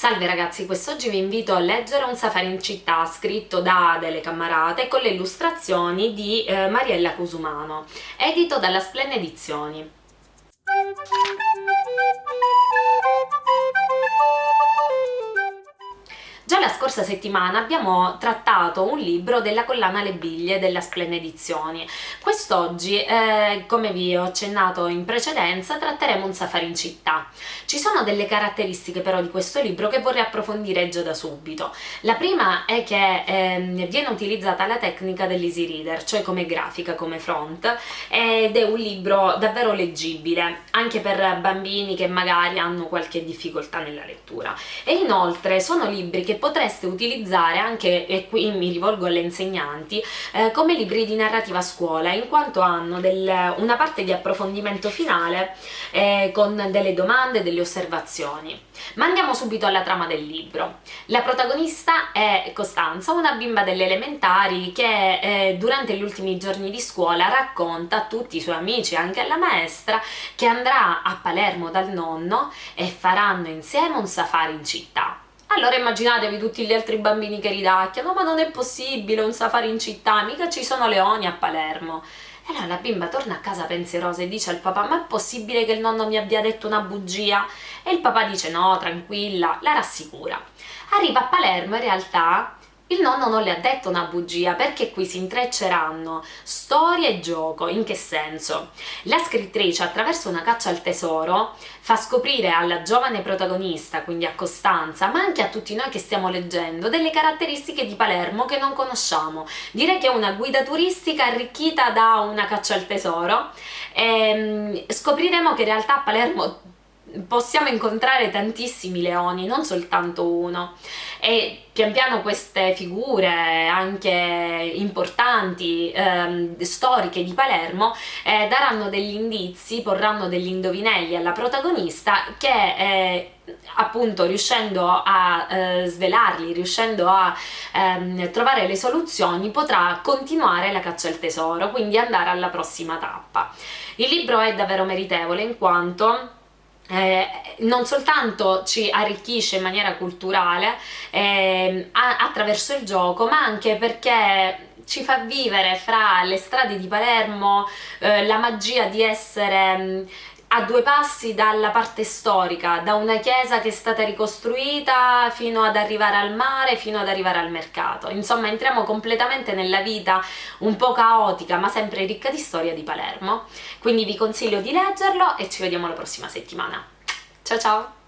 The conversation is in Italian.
Salve ragazzi, quest'oggi vi invito a leggere Un safari in città scritto da Adele Cammarate con le illustrazioni di eh, Mariella Cusumano, edito dalla Splenne Edizioni. Scorsa settimana abbiamo trattato un libro della collana Le Biglie della Splende Edizioni. Quest'oggi, eh, come vi ho accennato in precedenza, tratteremo un safari in città. Ci sono delle caratteristiche però di questo libro che vorrei approfondire già da subito. La prima è che eh, viene utilizzata la tecnica dell'easy reader, cioè come grafica, come front, ed è un libro davvero leggibile, anche per bambini che magari hanno qualche difficoltà nella lettura. E inoltre sono libri che potreste utilizzare anche, e qui mi rivolgo alle insegnanti, eh, come libri di narrativa a scuola, in quanto hanno del, una parte di approfondimento finale eh, con delle domande, delle osservazioni. Ma andiamo subito alla trama del libro. La protagonista è Costanza, una bimba delle elementari che eh, durante gli ultimi giorni di scuola racconta a tutti i suoi amici, anche alla maestra, che andrà a Palermo dal nonno e faranno insieme un safari in città. Allora immaginatevi tutti gli altri bambini che ridacchiano, ma non è possibile un safari in città, mica ci sono leoni a Palermo. E allora la bimba torna a casa pensierosa e dice al papà ma è possibile che il nonno mi abbia detto una bugia? E il papà dice no, tranquilla, la rassicura. Arriva a Palermo in realtà il nonno non le ha detto una bugia perché qui si intrecceranno storia e gioco. In che senso? La scrittrice attraverso una caccia al tesoro fa scoprire alla giovane protagonista, quindi a Costanza, ma anche a tutti noi che stiamo leggendo, delle caratteristiche di Palermo che non conosciamo. Direi che è una guida turistica arricchita da una caccia al tesoro e ehm, scopriremo che in realtà a Palermo possiamo incontrare tantissimi leoni, non soltanto uno e pian piano queste figure anche importanti, ehm, storiche di Palermo eh, daranno degli indizi, porranno degli indovinelli alla protagonista che eh, appunto riuscendo a eh, svelarli, riuscendo a ehm, trovare le soluzioni potrà continuare la caccia al tesoro, quindi andare alla prossima tappa. Il libro è davvero meritevole in quanto eh, non soltanto ci arricchisce in maniera culturale eh, attraverso il gioco ma anche perché ci fa vivere fra le strade di Palermo eh, la magia di essere mm, a due passi dalla parte storica, da una chiesa che è stata ricostruita fino ad arrivare al mare, fino ad arrivare al mercato. Insomma, entriamo completamente nella vita un po' caotica, ma sempre ricca di storia di Palermo. Quindi vi consiglio di leggerlo e ci vediamo la prossima settimana. Ciao ciao!